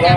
Ya,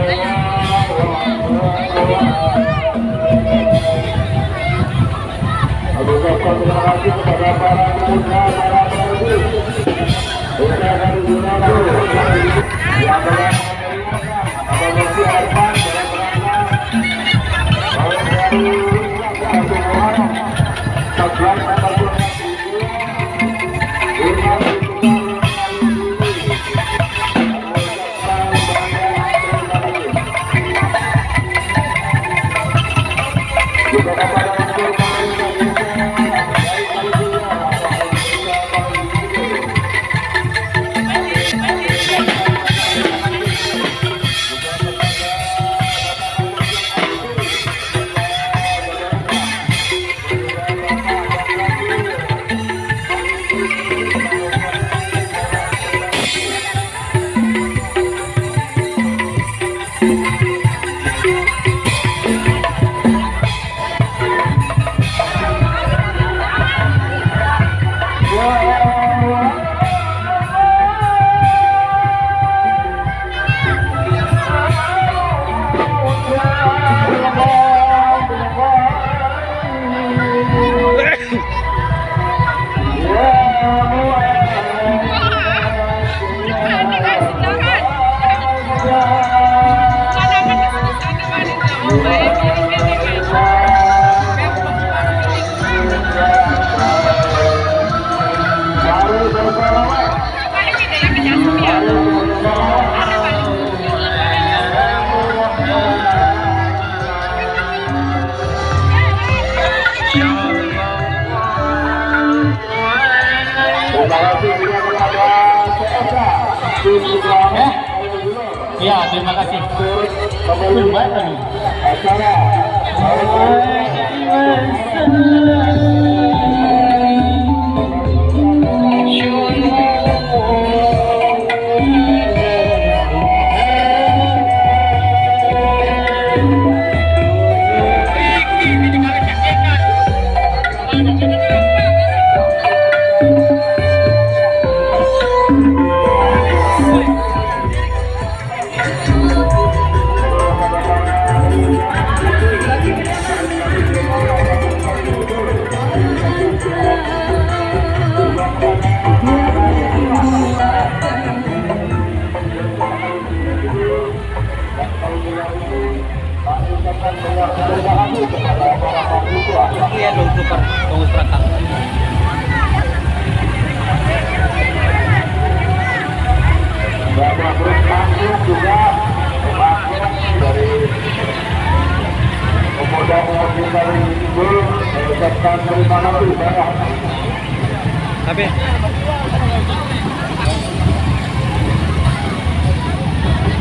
Tapi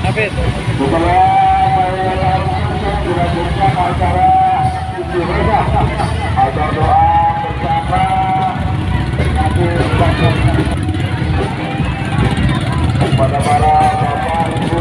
Tapi Setelah dilanjutkan acara atau doa bersama nanti kepada para bapak ibu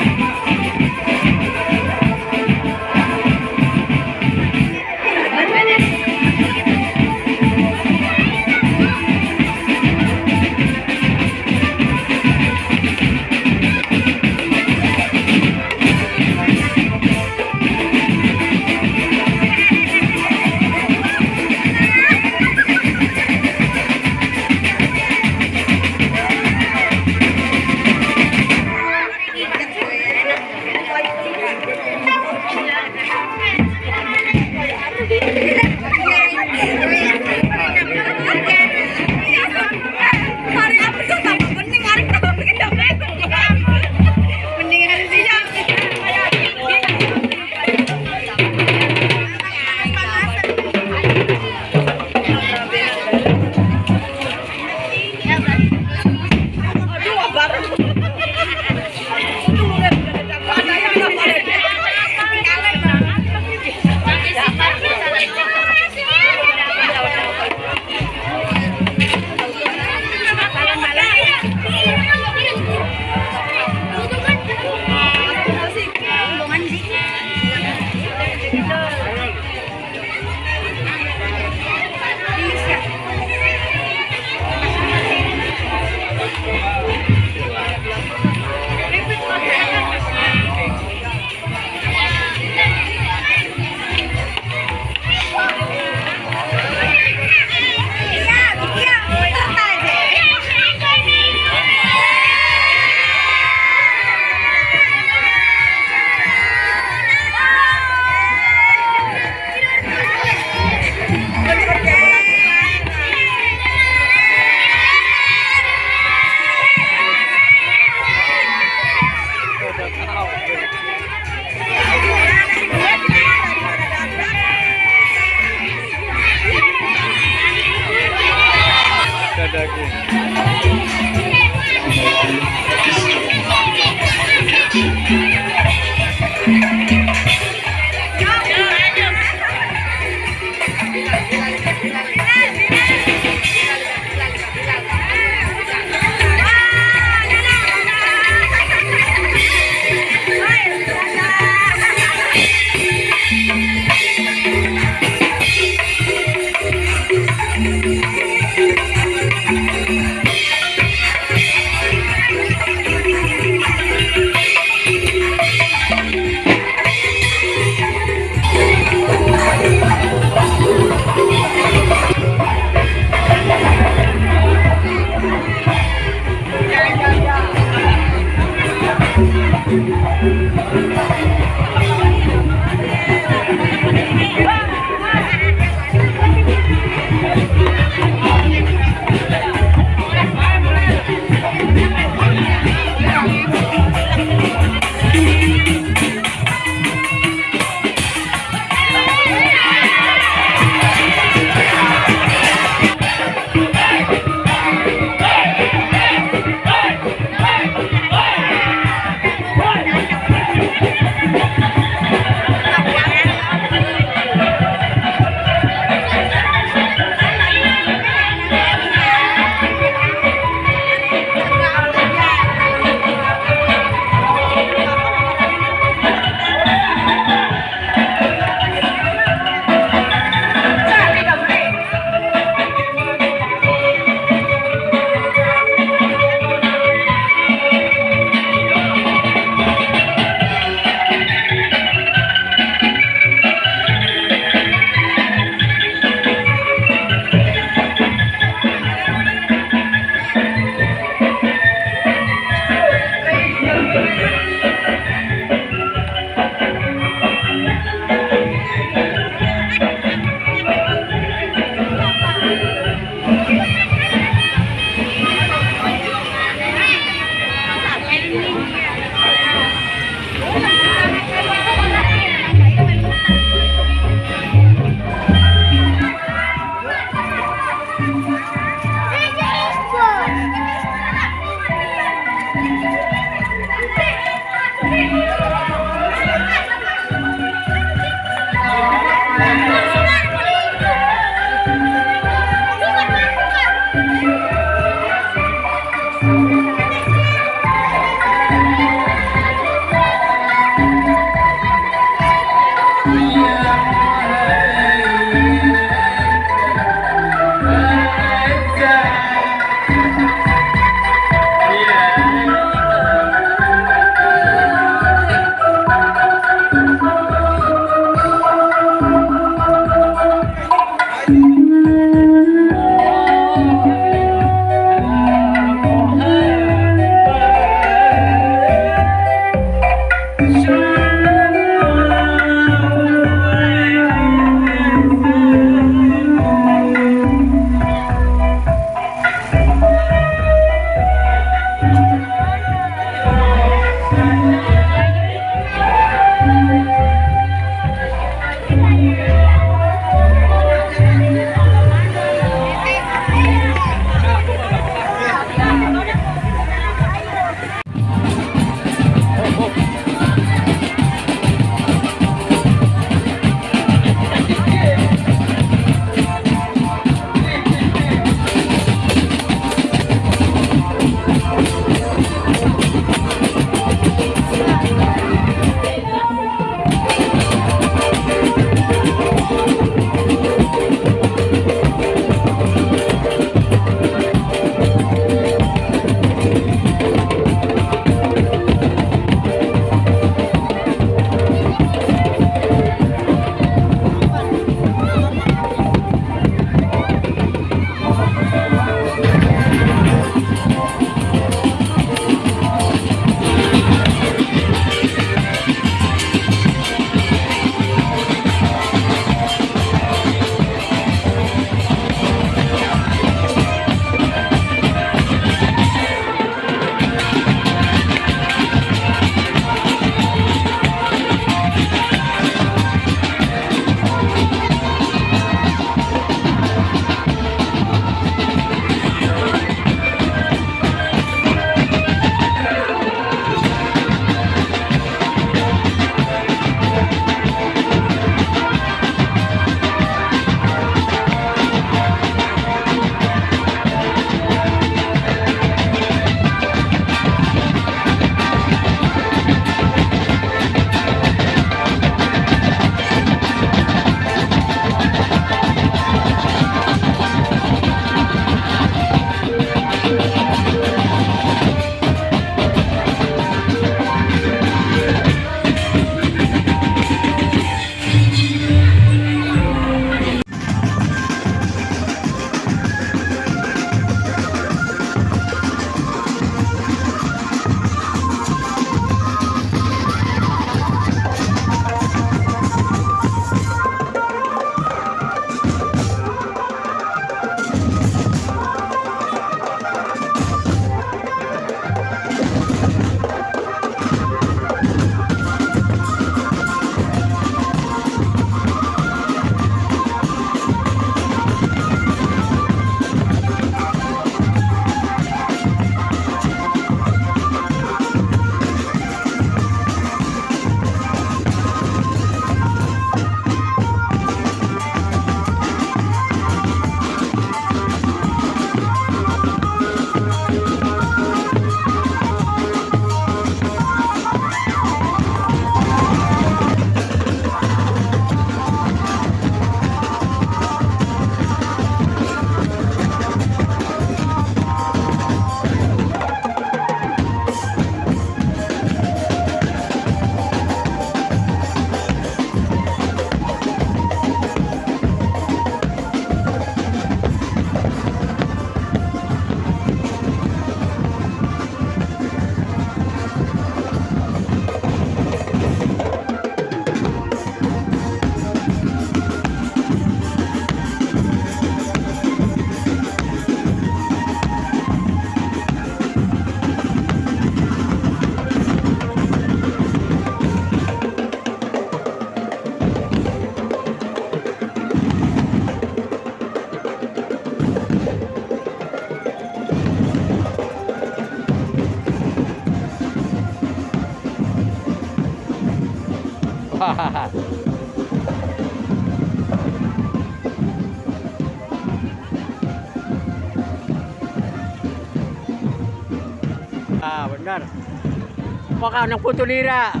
ng putulira.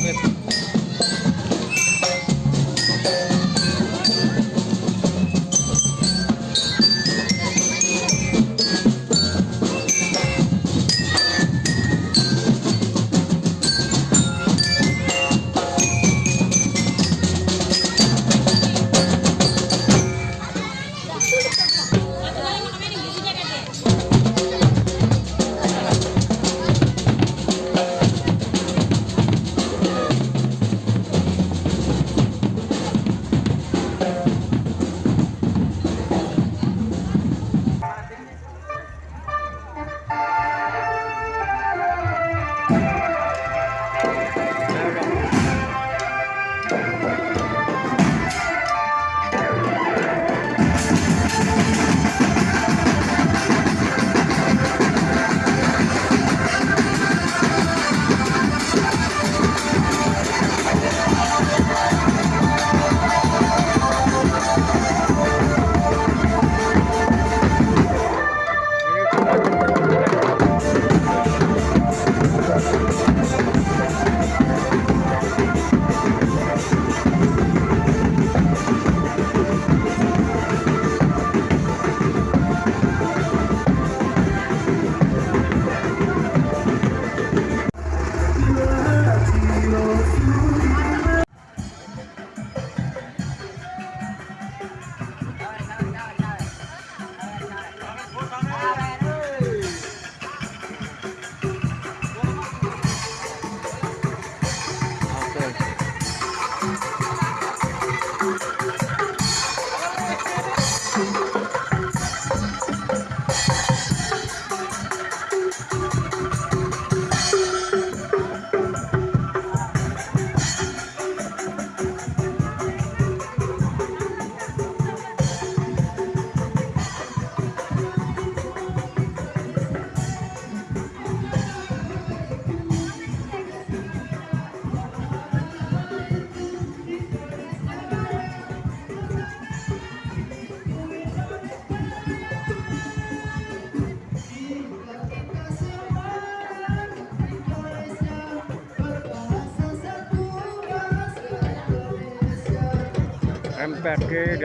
Gracias.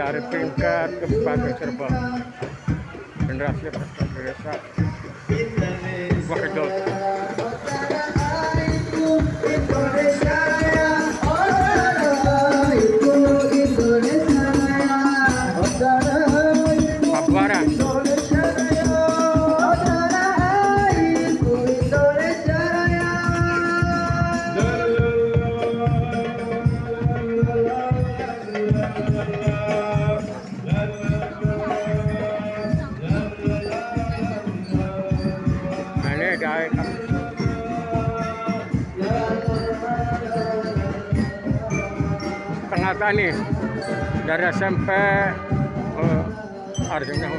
Dari tingkat Kabupaten Cirebon. Generasi tani dari SMP uh, Arjuna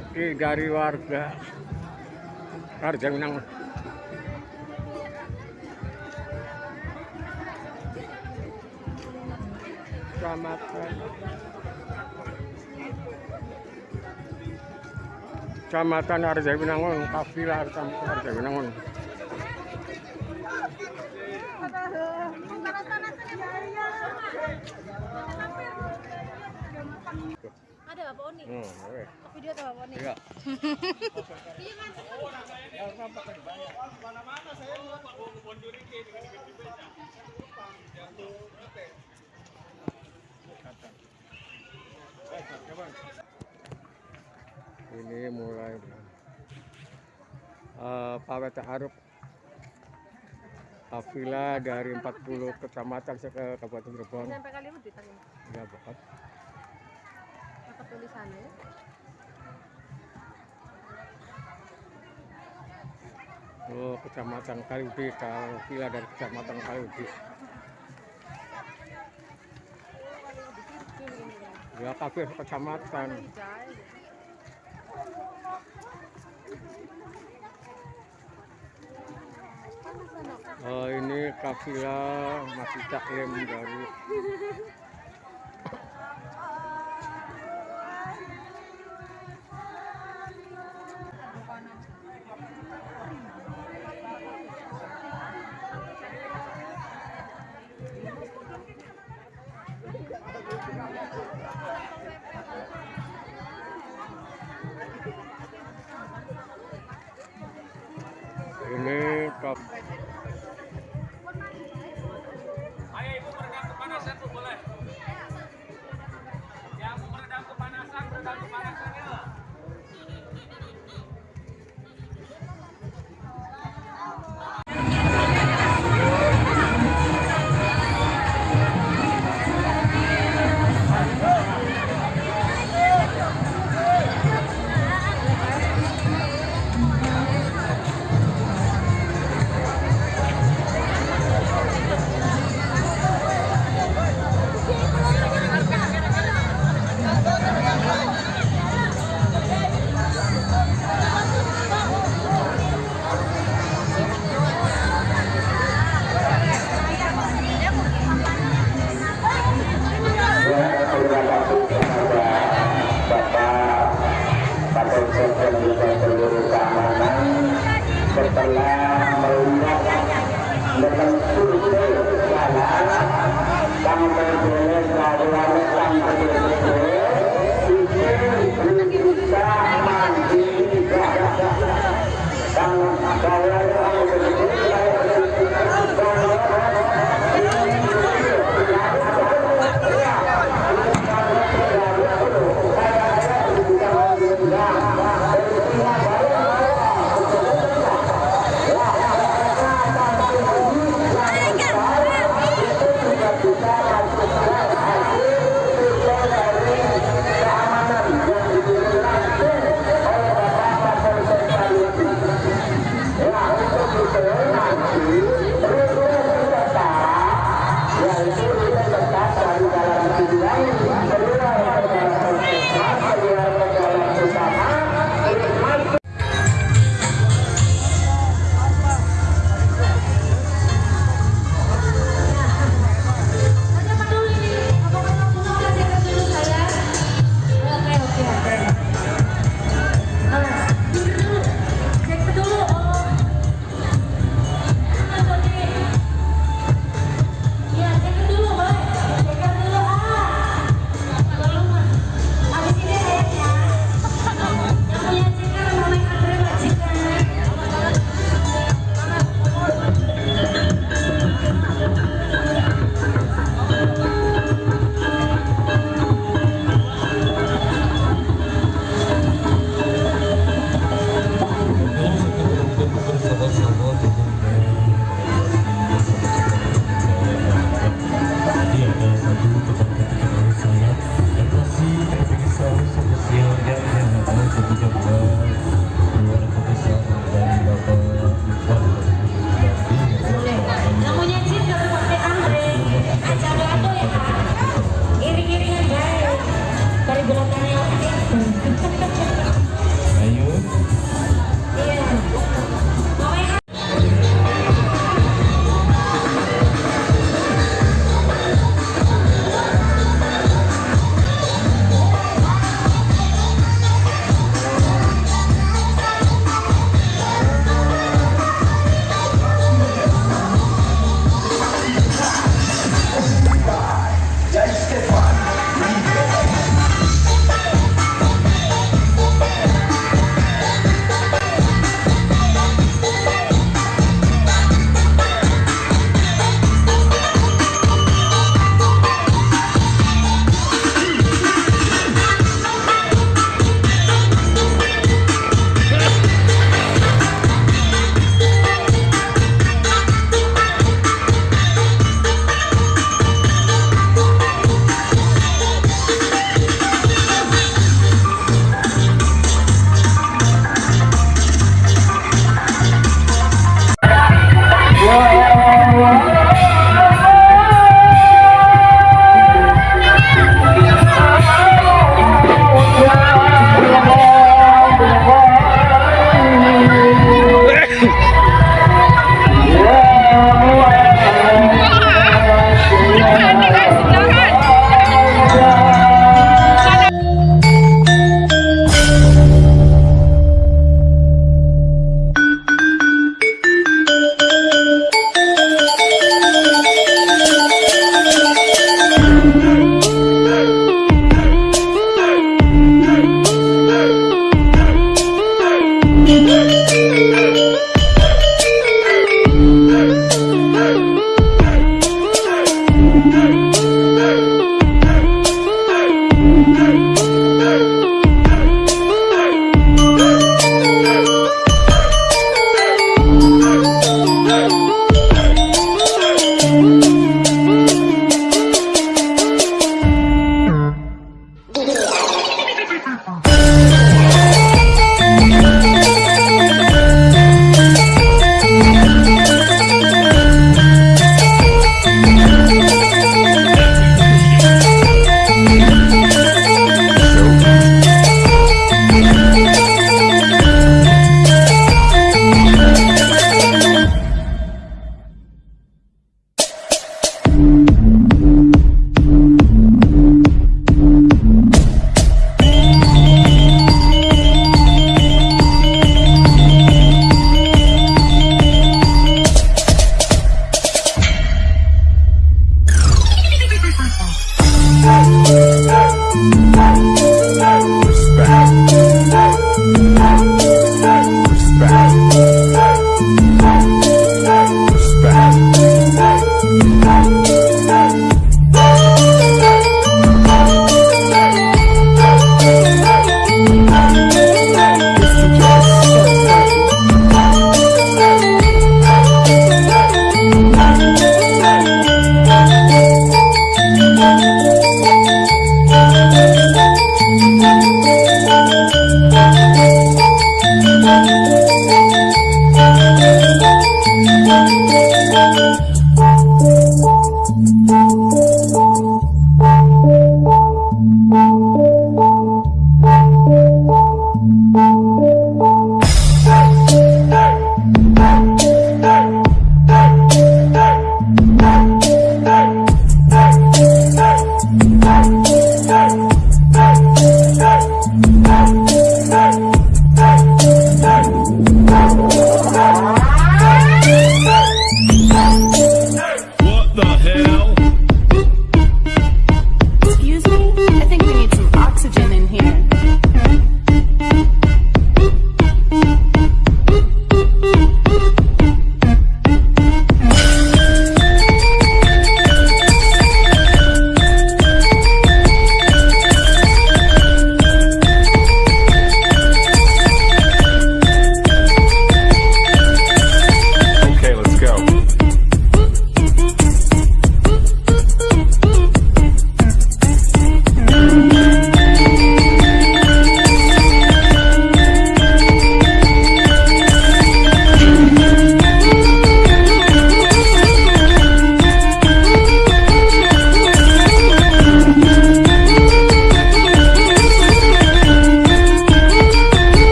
MPK dari warga. Arjuna Kecamatan Kecamatan Arjawinangun, kafilah Kecamatan Arjawinangun. Hmm, oke. Video tuh. Iya. Iya. Ini mulai uh, Pawai Ta'aruf Kafilah dari 40 kecamatan ke Kabupaten Cirebon. Sampai kali ini ditanya. Ya, Bapak. Apa tulisannya? Oh, Kecamatan Kaliudi, Kafilah dari Kecamatan Kaliudi. Ya, kafir kecamatan. Oh, ini kafilah masih taklim dari